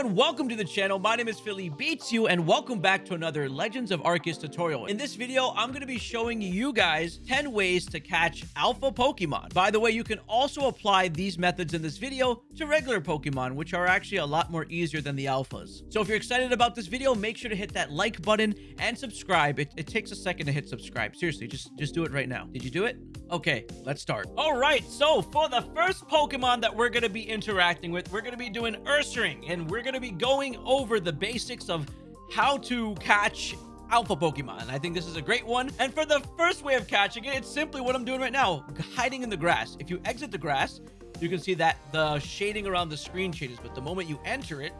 everyone, welcome to the channel. My name is Philly Beats You and welcome back to another Legends of Arceus tutorial. In this video, I'm going to be showing you guys 10 ways to catch alpha Pokemon. By the way, you can also apply these methods in this video to regular Pokemon, which are actually a lot more easier than the alphas. So if you're excited about this video, make sure to hit that like button and subscribe. It, it takes a second to hit subscribe. Seriously, just, just do it right now. Did you do it? Okay, let's start. All right, so for the first Pokemon that we're going to be interacting with, we're going to be doing Ursaring, and we're going to be going over the basics of how to catch alpha Pokemon. I think this is a great one. And for the first way of catching it, it's simply what I'm doing right now, hiding in the grass. If you exit the grass, you can see that the shading around the screen changes, but the moment you enter it,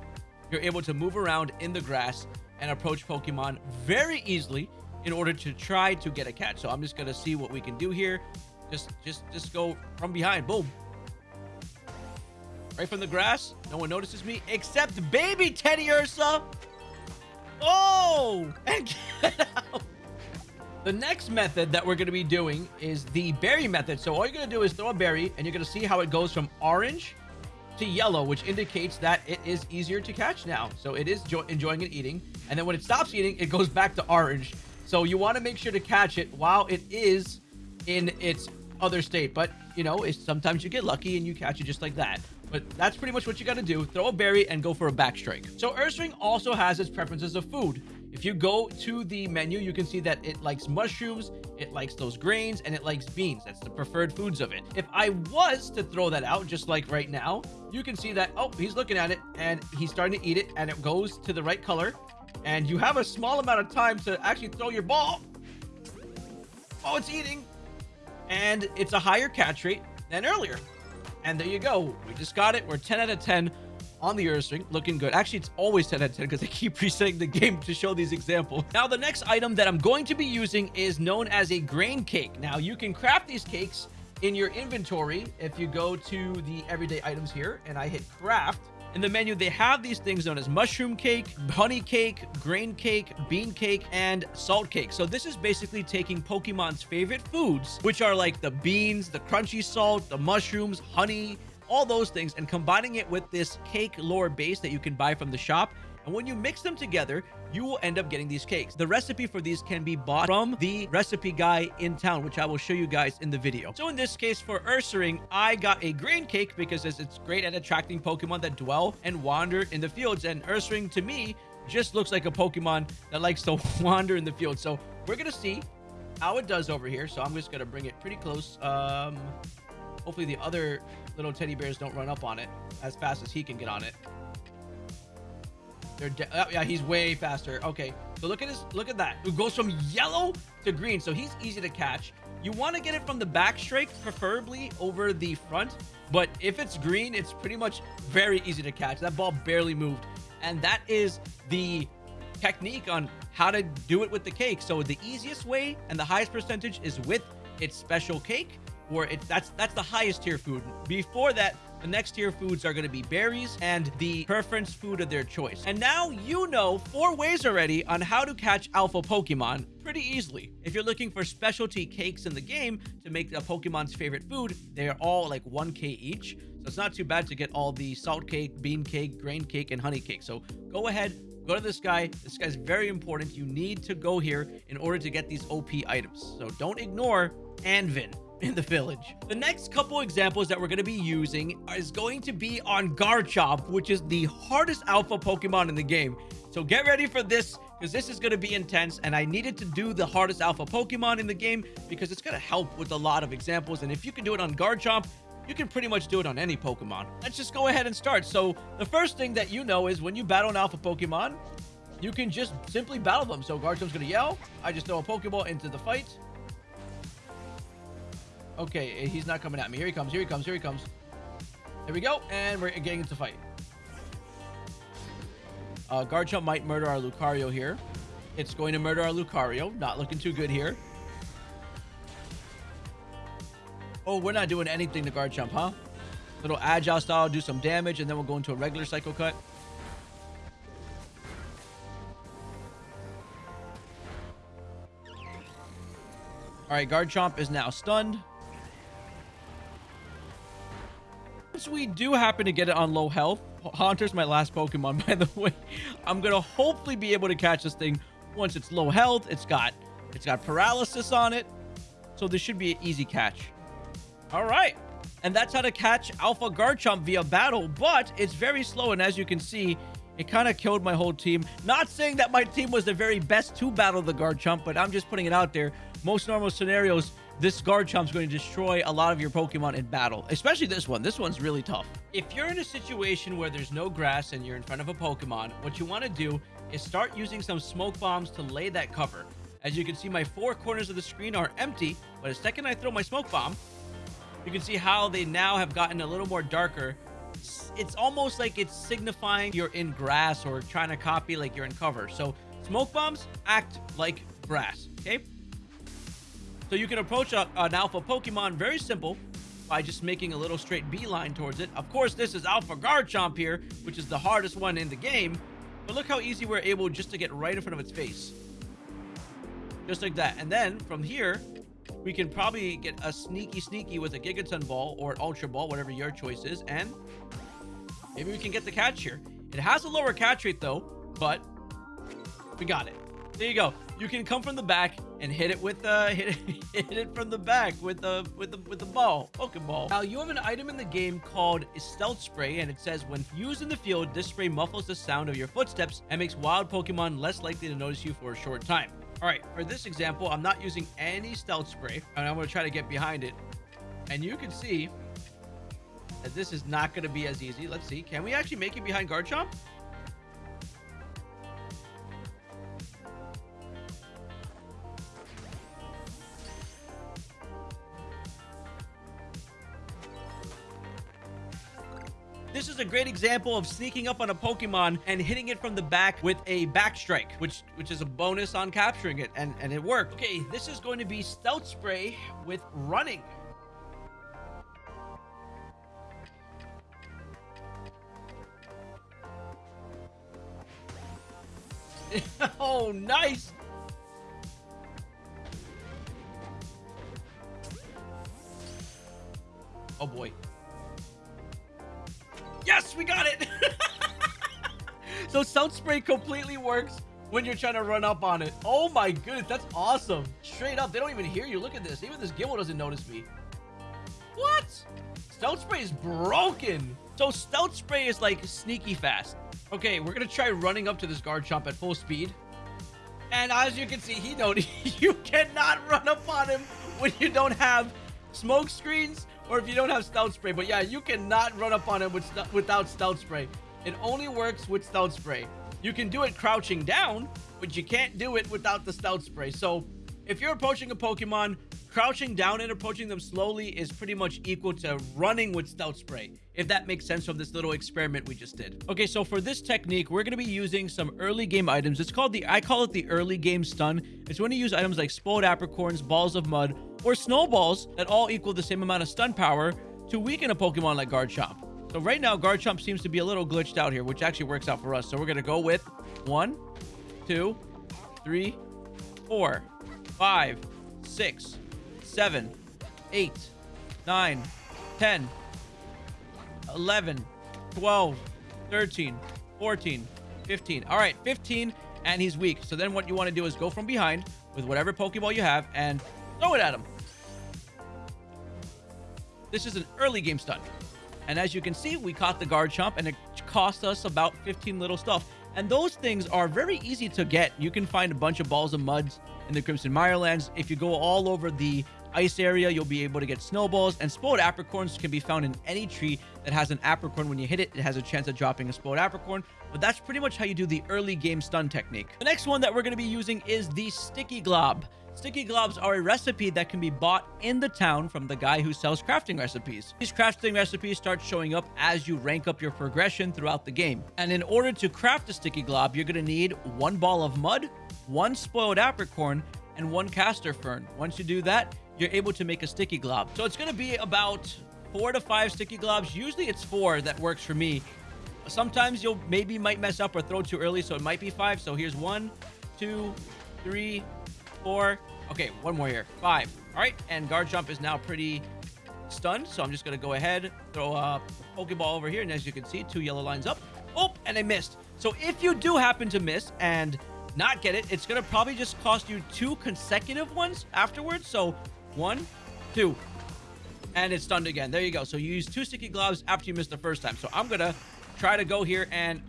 you're able to move around in the grass and approach Pokemon very easily in order to try to get a catch. So I'm just going to see what we can do here. Just, just, just go from behind. Boom. Right from the grass. No one notices me except baby Teddiursa. Oh, and get out. The next method that we're going to be doing is the berry method. So all you're going to do is throw a berry and you're going to see how it goes from orange to yellow, which indicates that it is easier to catch now. So it is enjoying and eating. And then when it stops eating, it goes back to orange. So you want to make sure to catch it while it is in its other state. But, you know, sometimes you get lucky and you catch it just like that. But that's pretty much what you got to do. Throw a berry and go for a backstrike. So Ursaring also has its preferences of food. If you go to the menu, you can see that it likes mushrooms, it likes those grains, and it likes beans. That's the preferred foods of it. If I was to throw that out, just like right now, you can see that, oh, he's looking at it, and he's starting to eat it, and it goes to the right color. And you have a small amount of time to actually throw your ball. Oh, it's eating. And it's a higher catch rate than earlier. And there you go. We just got it. We're 10 out of 10 on the Ursaring. Looking good. Actually, it's always 10 out of 10 because I keep resetting the game to show these examples. Now, the next item that I'm going to be using is known as a grain cake. Now, you can craft these cakes in your inventory if you go to the everyday items here and I hit craft in the menu, they have these things known as mushroom cake, honey cake, grain cake, bean cake, and salt cake. So this is basically taking Pokemon's favorite foods, which are like the beans, the crunchy salt, the mushrooms, honey, all those things, and combining it with this cake-lure base that you can buy from the shop and when you mix them together, you will end up getting these cakes. The recipe for these can be bought from the recipe guy in town, which I will show you guys in the video. So in this case, for Ursaring, I got a grain cake because it's great at attracting Pokemon that dwell and wander in the fields. And Ursaring, to me, just looks like a Pokemon that likes to wander in the field. So we're going to see how it does over here. So I'm just going to bring it pretty close. Um, hopefully the other little teddy bears don't run up on it as fast as he can get on it. They're oh, yeah, he's way faster. Okay, so look at this. Look at that. It goes from yellow to green, so he's easy to catch. You want to get it from the back strike, preferably over the front. But if it's green, it's pretty much very easy to catch. That ball barely moved. And that is the technique on how to do it with the cake. So the easiest way and the highest percentage is with its special cake, or it, that's that's the highest tier food. Before that, the next tier foods are going to be berries and the preference food of their choice. And now you know four ways already on how to catch alpha Pokemon pretty easily. If you're looking for specialty cakes in the game to make a Pokemon's favorite food, they are all like 1k each. So it's not too bad to get all the salt cake, bean cake, grain cake, and honey cake. So go ahead, go to this guy. This guy's very important. You need to go here in order to get these OP items. So don't ignore Anvin in the village. The next couple examples that we're going to be using is going to be on Garchomp, which is the hardest alpha Pokemon in the game. So get ready for this because this is going to be intense and I needed to do the hardest alpha Pokemon in the game because it's going to help with a lot of examples. And if you can do it on Garchomp, you can pretty much do it on any Pokemon. Let's just go ahead and start. So the first thing that you know is when you battle an alpha Pokemon, you can just simply battle them. So Garchomp's going to yell. I just throw a Pokeball into the fight. Okay, eh, he's not coming at me. Here he comes. Here he comes. Here he comes. Here we go. And we're getting into fight. Uh, Garchomp might murder our Lucario here. It's going to murder our Lucario. Not looking too good here. Oh, we're not doing anything to Garchomp, huh? Little agile style, do some damage, and then we'll go into a regular Psycho Cut. All right, Guard Garchomp is now stunned. Once we do happen to get it on low health, Haunter's my last Pokemon, by the way. I'm gonna hopefully be able to catch this thing once it's low health. It's got it's got paralysis on it. So this should be an easy catch. All right. And that's how to catch Alpha Garchomp via battle, but it's very slow. And as you can see, it kind of killed my whole team. Not saying that my team was the very best to battle the Garchomp, but I'm just putting it out there. Most normal scenarios, this Garchomp is going to destroy a lot of your Pokemon in battle, especially this one. This one's really tough. If you're in a situation where there's no grass and you're in front of a Pokemon, what you want to do is start using some smoke bombs to lay that cover. As you can see, my four corners of the screen are empty, but the second I throw my smoke bomb, you can see how they now have gotten a little more darker. It's almost like it's signifying you're in grass or trying to copy like you're in cover. So smoke bombs act like grass, okay? So you can approach a, an alpha Pokemon very simple by just making a little straight beeline towards it. Of course, this is Alpha Garchomp here, which is the hardest one in the game. But look how easy we're able just to get right in front of its face. Just like that. And then from here, we can probably get a sneaky sneaky with a Gigaton Ball or an Ultra Ball, whatever your choice is. And maybe we can get the catch here. It has a lower catch rate though, but we got it. There you go. You can come from the back and hit it with uh hit it, hit it from the back with the with the with the ball, Pokeball. Now you have an item in the game called Stealth Spray, and it says when used in the field, this spray muffles the sound of your footsteps and makes wild Pokemon less likely to notice you for a short time. All right, for this example, I'm not using any stealth spray, and I'm going to try to get behind it. And you can see that this is not going to be as easy. Let's see. Can we actually make it behind Garchomp? A great example of sneaking up on a Pokemon and hitting it from the back with a back strike, which which is a bonus on capturing it, and, and it worked. Okay, this is going to be Stealth Spray with running. oh, nice! Oh boy. Yes, we got it. so Stealth Spray completely works when you're trying to run up on it. Oh my goodness, that's awesome. Straight up, they don't even hear you. Look at this. Even this Gible doesn't notice me. What? Stealth Spray is broken. So Stealth Spray is like sneaky fast. Okay, we're gonna try running up to this guard Garchomp at full speed. And as you can see, he don't. you cannot run up on him when you don't have smoke screens or if you don't have stealth spray. But yeah, you cannot run up on him with without stealth spray. It only works with stealth spray. You can do it crouching down, but you can't do it without the stealth spray. So if you're approaching a Pokemon, crouching down and approaching them slowly is pretty much equal to running with stealth spray if that makes sense from this little experiment we just did. Okay so for this technique we're going to be using some early game items. It's called the i call it the early game stun. It's when you use items like spoiled apricorns balls of mud or snowballs that all equal the same amount of stun power to weaken a pokemon like garchomp. So right now garchomp seems to be a little glitched out here which actually works out for us. So we're going to go with one two three four five six seven, eight, nine, 10, 11, 12, 13, 14, 15. All right, 15, and he's weak. So then what you want to do is go from behind with whatever Pokeball you have and throw it at him. This is an early game stun. And as you can see, we caught the Garchomp, and it cost us about 15 little stuff. And those things are very easy to get. You can find a bunch of balls of muds in the Crimson Mirelands. If you go all over the ice area, you'll be able to get snowballs, and spoiled apricorns can be found in any tree that has an apricorn. When you hit it, it has a chance of dropping a spoiled apricorn, but that's pretty much how you do the early game stun technique. The next one that we're going to be using is the Sticky Glob. Sticky Globs are a recipe that can be bought in the town from the guy who sells crafting recipes. These crafting recipes start showing up as you rank up your progression throughout the game. And in order to craft a Sticky Glob, you're going to need one ball of mud, one spoiled apricorn, and one caster fern. Once you do that, you're able to make a sticky glob. So it's going to be about four to five sticky globs. Usually it's four that works for me. Sometimes you'll maybe might mess up or throw too early, so it might be five. So here's one, two, three, four. Okay, one more here. Five. All right, and Garchomp is now pretty stunned. So I'm just going to go ahead, throw a Pokeball over here. And as you can see, two yellow lines up. Oh, and I missed. So if you do happen to miss and not get it, it's going to probably just cost you two consecutive ones afterwards. So one, two, and it's stunned again. There you go. So you use two sticky globs after you missed the first time. So I'm going to try to go here and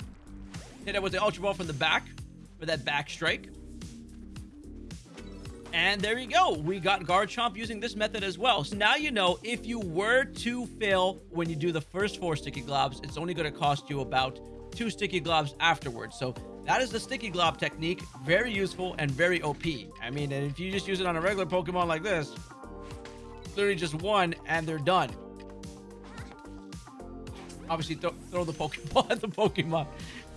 hit it with the Ultra Ball from the back for that back strike. And there you go. We got Garchomp using this method as well. So now you know if you were to fail when you do the first four sticky globs, it's only going to cost you about two sticky globs afterwards. So that is the sticky glob technique. Very useful and very OP. I mean, and if you just use it on a regular Pokemon like this, literally just one and they're done. Obviously, th throw the Pokemon at the Pokemon.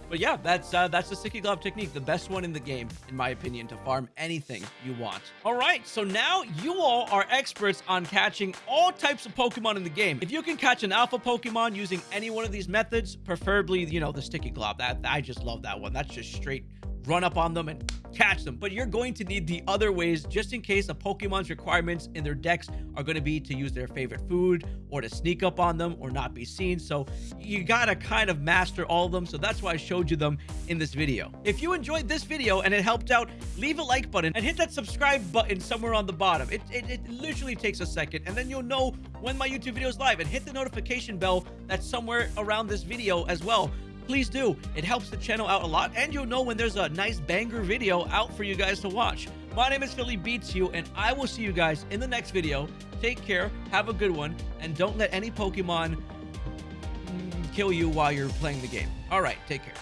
But yeah, that's uh, that's the sticky glob technique, the best one in the game, in my opinion, to farm anything you want. All right, so now you all are experts on catching all types of Pokemon in the game. If you can catch an alpha Pokemon using any one of these methods, preferably, you know, the sticky glob, that I just love that one. That's just straight run up on them and catch them. But you're going to need the other ways just in case a Pokemon's requirements in their dex are going to be to use their favorite food or to sneak up on them or not be seen. So you got to kind of master all of them. So that's why I showed you them in this video. If you enjoyed this video and it helped out, leave a like button and hit that subscribe button somewhere on the bottom. It, it, it literally takes a second and then you'll know when my YouTube video is live and hit the notification bell that's somewhere around this video as well please do. It helps the channel out a lot, and you'll know when there's a nice banger video out for you guys to watch. My name is Philly Beats You, and I will see you guys in the next video. Take care, have a good one, and don't let any Pokemon kill you while you're playing the game. All right, take care.